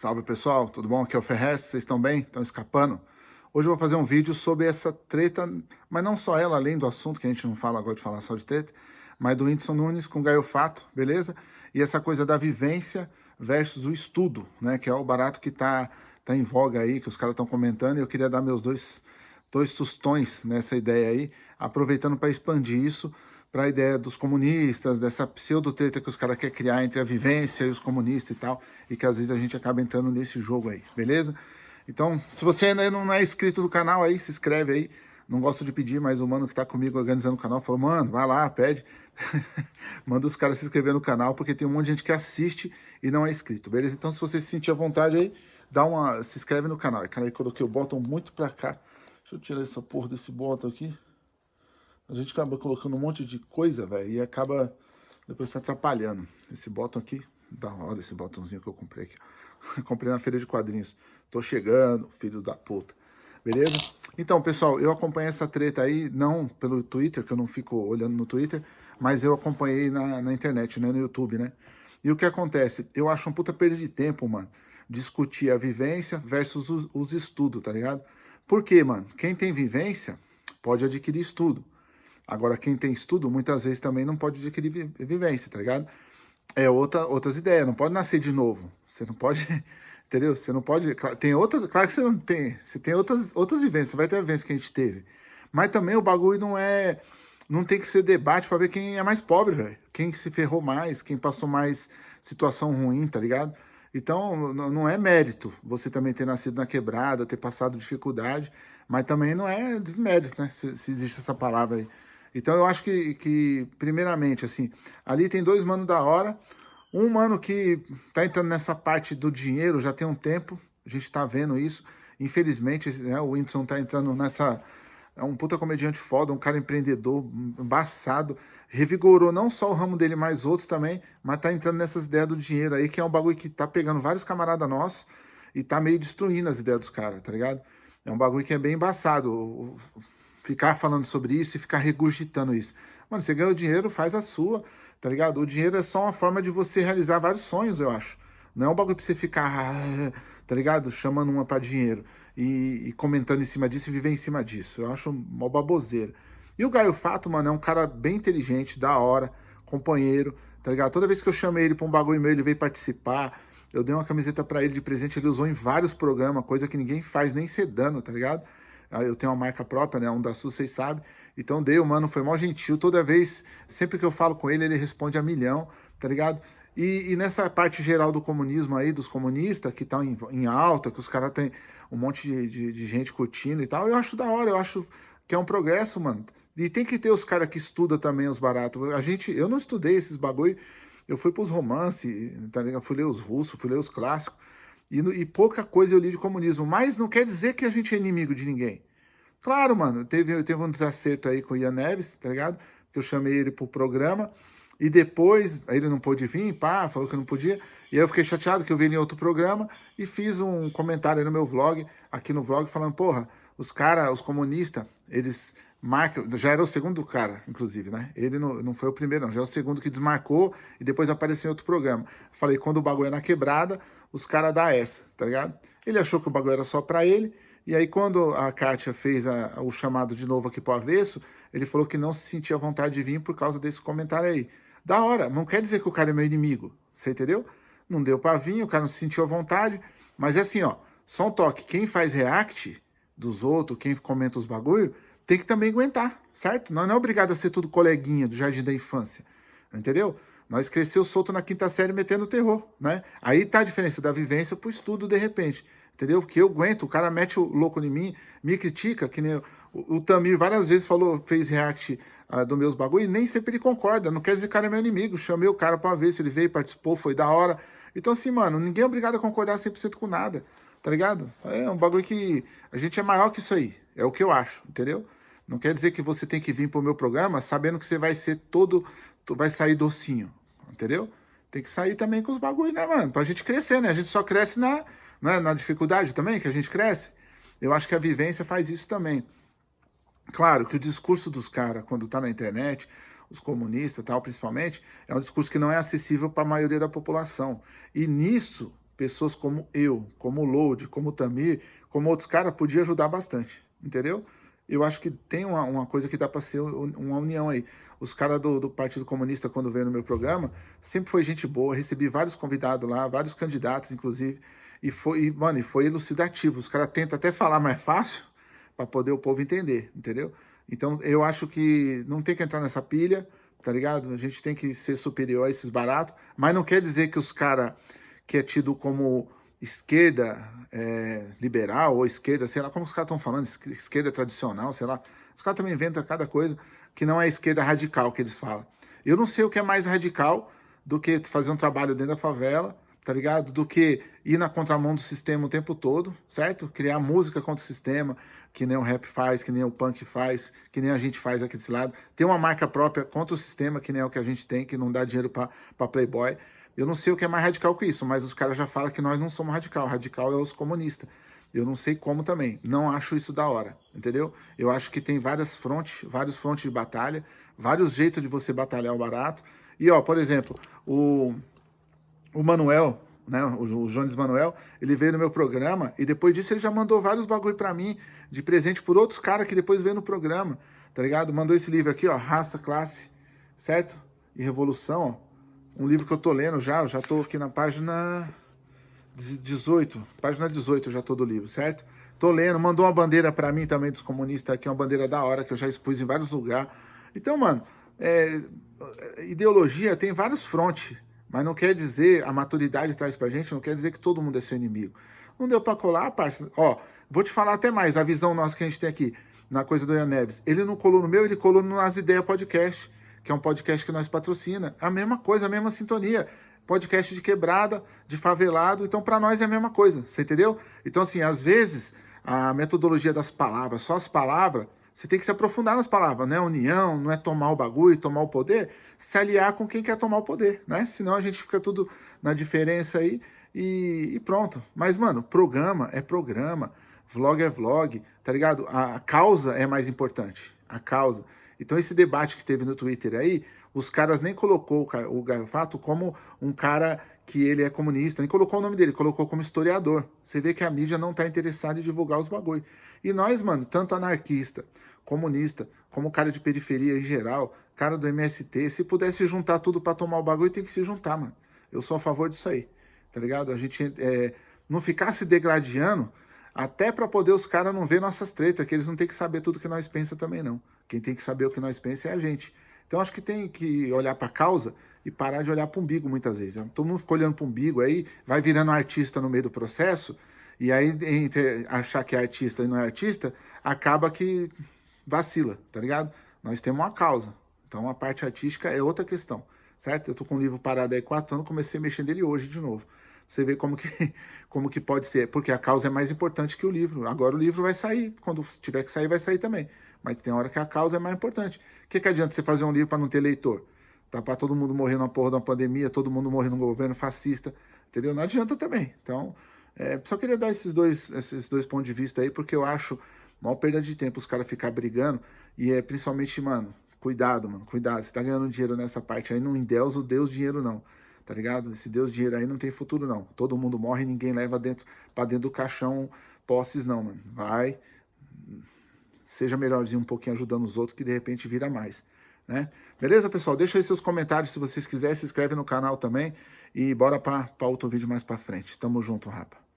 Salve pessoal, tudo bom? Aqui é o Ferrez, vocês estão bem? Estão escapando? Hoje eu vou fazer um vídeo sobre essa treta, mas não só ela, além do assunto, que a gente não fala agora de falar só de treta, mas do Whindersson Nunes com Gaio Fato, beleza? E essa coisa da vivência versus o estudo, né? Que é o barato que tá, tá em voga aí, que os caras estão comentando, e eu queria dar meus dois, dois tostões nessa ideia aí, aproveitando para expandir isso para a ideia dos comunistas, dessa pseudo-treta que os caras querem criar entre a vivência e os comunistas e tal, e que às vezes a gente acaba entrando nesse jogo aí, beleza? Então, se você ainda não é inscrito no canal aí, se inscreve aí. Não gosto de pedir, mas o mano que tá comigo organizando o canal falou, mano, vai lá, pede. Manda os caras se inscrever no canal, porque tem um monte de gente que assiste e não é inscrito, beleza? Então, se você se sentir à vontade aí, dá uma, se inscreve no canal. Cara, aí coloquei o botão muito pra cá. Deixa eu tirar essa porra desse botão aqui. A gente acaba colocando um monte de coisa, velho, e acaba depois tá atrapalhando. Esse botão aqui, da hora esse botãozinho que eu comprei aqui. comprei na feira de quadrinhos. Tô chegando, filho da puta. Beleza? Então, pessoal, eu acompanhei essa treta aí, não pelo Twitter, que eu não fico olhando no Twitter, mas eu acompanhei na, na internet, né, no YouTube, né? E o que acontece? Eu acho um puta perda de tempo, mano, discutir a vivência versus os, os estudos, tá ligado? Por quê, mano? Quem tem vivência pode adquirir estudo. Agora, quem tem estudo, muitas vezes também não pode adquirir vivência, tá ligado? É outra, outras ideias, não pode nascer de novo. Você não pode, entendeu? Você não pode... Tem outras, claro que você não tem. Você tem outras, outras vivências, vai ter a vivência que a gente teve. Mas também o bagulho não é... Não tem que ser debate para ver quem é mais pobre, velho. Quem se ferrou mais, quem passou mais situação ruim, tá ligado? Então, não é mérito você também ter nascido na quebrada, ter passado dificuldade, mas também não é desmérito, né? Se, se existe essa palavra aí. Então eu acho que, que, primeiramente, assim, ali tem dois manos da hora. Um mano que tá entrando nessa parte do dinheiro já tem um tempo, a gente tá vendo isso. Infelizmente, né, o Whindersson tá entrando nessa... É um puta comediante foda, um cara empreendedor, embaçado. Revigorou não só o ramo dele, mas outros também, mas tá entrando nessas ideias do dinheiro aí, que é um bagulho que tá pegando vários camaradas nossos e tá meio destruindo as ideias dos caras, tá ligado? É um bagulho que é bem embaçado ficar falando sobre isso e ficar regurgitando isso. Mano, você o dinheiro, faz a sua, tá ligado? O dinheiro é só uma forma de você realizar vários sonhos, eu acho. Não é um bagulho pra você ficar, tá ligado? Chamando uma pra dinheiro e, e comentando em cima disso e viver em cima disso. Eu acho uma baboseira. E o Gaio Fato, mano, é um cara bem inteligente, da hora, companheiro, tá ligado? Toda vez que eu chamei ele pra um bagulho meu, ele veio participar. Eu dei uma camiseta pra ele de presente, ele usou em vários programas, coisa que ninguém faz nem sedando, tá ligado? Ah, eu tenho uma marca própria, né? Um da Sul, vocês sabem. Então dei, o mano foi mal gentil. Toda vez, sempre que eu falo com ele, ele responde a milhão, tá ligado? E, e nessa parte geral do comunismo aí, dos comunistas, que estão em, em, alta, que os caras têm um monte de, de, de, gente curtindo e tal, eu acho da hora, eu acho que é um progresso, mano. E tem que ter os caras que estudam também os baratos. A gente, eu não estudei esses bagulho, eu fui pros romances, tá ligado? Fui ler os russos, fui ler os clássicos. E, e, pouca coisa eu li de comunismo. Mas não quer dizer que a gente é inimigo de ninguém. Claro, mano, teve, teve um desacerto aí com o Ian Neves, tá ligado? Que eu chamei ele pro programa. E depois, aí ele não pôde vir, pá, falou que não podia. E aí eu fiquei chateado que eu vi em outro programa e fiz um comentário no meu vlog, aqui no vlog, falando, porra, os caras, os comunistas, eles marcam, já era o segundo cara, inclusive, né? Ele não, não foi o primeiro, não, já é o segundo que desmarcou e depois apareceu em outro programa. Falei, quando o bagulho é na quebrada, os caras dão essa, tá ligado? Ele achou que o bagulho era só pra ele, e aí quando a Kátia fez a, o chamado de novo aqui pro avesso, ele falou que não se sentia vontade de vir por causa desse comentário aí. Da hora, não quer dizer que o cara é meu inimigo, você entendeu? Não deu pra vir, o cara não se sentiu à vontade, mas é assim, ó, só um toque, quem faz react dos outros, quem comenta os bagulho, tem que também aguentar, certo? Não, não é obrigado a ser tudo coleguinha do jardim da infância, entendeu? Nós cresceu solto na quinta série metendo terror, né? Aí tá a diferença da vivência pro estudo de repente, entendeu? Porque eu aguento, o cara mete o louco em mim, me critica, que nem o, Tamir várias vezes falou, fez react uh, do meus bagulho e nem sempre ele concorda, não quer dizer que o cara é meu inimigo, chamei o cara pra ver se ele veio, participou, foi da hora. Então assim, mano, ninguém é obrigado a concordar 100% com nada, tá ligado? É um bagulho que a gente é maior que isso aí, é o que eu acho, entendeu? Não quer dizer que você tem que vir pro meu programa sabendo que você vai ser todo, vai sair docinho entendeu? Tem que sair também com os bagulho, né, mano? Pra gente crescer, né? A gente só cresce na, na, na dificuldade também, que a gente cresce. Eu acho que a vivência faz isso também. Claro que o discurso dos caras, quando tá na internet, os comunistas tal, principalmente, é um discurso que não é acessível para a maioria da população. E nisso, pessoas como eu, como o Load, como o Tamir, como outros caras, podia ajudar bastante, entendeu? Eu acho que tem uma, uma coisa que dá para ser uma união aí. Os caras do, do, Partido Comunista, quando veio no meu programa, sempre foi gente boa, recebi vários convidados lá, vários candidatos, inclusive, e foi, e, mano, e foi elucidativo. Os caras tentam até falar mais fácil para poder o povo entender, entendeu? Então, eu acho que não tem que entrar nessa pilha, tá ligado? A gente tem que ser superior a esses baratos, mas não quer dizer que os caras que é tido como esquerda é, liberal ou esquerda, sei lá como os caras estão falando, esquerda tradicional, sei lá. Os caras também inventam cada coisa que não é esquerda radical que eles falam. Eu não sei o que é mais radical do que fazer um trabalho dentro da favela, tá ligado? Do que ir na contramão do sistema o tempo todo, certo? Criar música contra o sistema, que nem o rap faz, que nem o punk faz, que nem a gente faz aqui desse lado. Ter uma marca própria contra o sistema, que nem é o que a gente tem, que não dá dinheiro para Playboy. Eu não sei o que é mais radical que isso, mas os caras já falam que nós não somos radical. Radical é os comunistas. Eu não sei como também. Não acho isso da hora, entendeu? Eu acho que tem várias frontes, vários frontes de batalha, vários jeitos de você batalhar o barato. E, ó, por exemplo, o, o Manuel, né, o, o Jones Manuel, ele veio no meu programa e depois disso ele já mandou vários bagulho pra mim de presente por outros caras que depois veio no programa, tá ligado? Mandou esse livro aqui, ó, Raça, Classe, certo? E Revolução, ó um livro que eu tô lendo já, eu já tô aqui na página 18, página 18 eu já tô do livro, certo? Tô lendo, mandou uma bandeira para mim também dos comunistas aqui, uma bandeira da hora que eu já expus em vários lugares. Então, mano, é, ideologia tem vários frontes, mas não quer dizer, a maturidade traz pra gente, não quer dizer que todo mundo é seu inimigo. Não deu pra colar, parça? Ó, vou te falar até mais, a visão nossa que a gente tem aqui, na coisa do Ian Neves. Ele não colou no meu, ele colou no As Ideias Podcast que é um podcast que nós patrocina. A mesma coisa, a mesma sintonia. Podcast de quebrada, de favelado, então para nós é a mesma coisa, você entendeu? Então assim, às vezes, a metodologia das palavras, só as palavras, você tem que se aprofundar nas palavras, não é união, não é tomar o bagulho, tomar o poder, se aliar com quem quer tomar o poder, né? Senão a gente fica tudo na diferença aí e, e pronto. Mas, mano, programa é programa, vlog é vlog, tá ligado? A causa é mais importante, a causa. Então esse debate que teve no Twitter aí, os caras nem colocou o Gaio Fato como um cara que ele é comunista, nem colocou o nome dele, colocou como historiador. Você vê que a mídia não tá interessada em divulgar os bagulho. E nós, mano, tanto anarquista, comunista, como cara de periferia em geral, cara do MST, se pudesse juntar tudo para tomar o bagulho, tem que se juntar, mano. Eu sou a favor disso aí, tá ligado? A gente é, não ficar se degladiando até para poder os caras não ver nossas tretas, que eles não têm que saber tudo que nós pensa também não. Quem tem que saber o que nós pensa é a gente. Então acho que tem que olhar para a causa e parar de olhar para o umbigo muitas vezes. Todo mundo fica olhando para o umbigo, aí vai virando artista no meio do processo, e aí entre achar que é artista e não é artista, acaba que vacila, tá ligado? Nós temos uma causa. Então a parte artística é outra questão, certo? Eu tô com o livro parado aí quatro anos, comecei a mexer nele hoje de novo. Você vê como que, como que pode ser, porque a causa é mais importante que o livro. Agora o livro vai sair, quando tiver que sair, vai sair também. Mas tem hora que a causa é mais importante. O que, que adianta você fazer um livro para não ter leitor? Tá para todo mundo morrer na porra da pandemia, todo mundo morrer num governo fascista, entendeu? Não adianta também. Então, é, só queria dar esses dois, esses dois pontos de vista aí, porque eu acho mal perda de tempo os caras ficar brigando, e é principalmente, mano, cuidado, mano, cuidado. Você tá ganhando dinheiro nessa parte aí, não endeusa o Deus dinheiro, não. Tá ligado? Esse Deus dinheiro aí não tem futuro, não. Todo mundo morre, ninguém leva dentro, pra dentro do caixão posses, não, mano. Vai, seja melhorzinho um pouquinho ajudando os outros, que de repente vira mais. Né? Beleza, pessoal? Deixa aí seus comentários se vocês quiserem, se inscreve no canal também e bora para outro vídeo mais para frente. Tamo junto, rapa.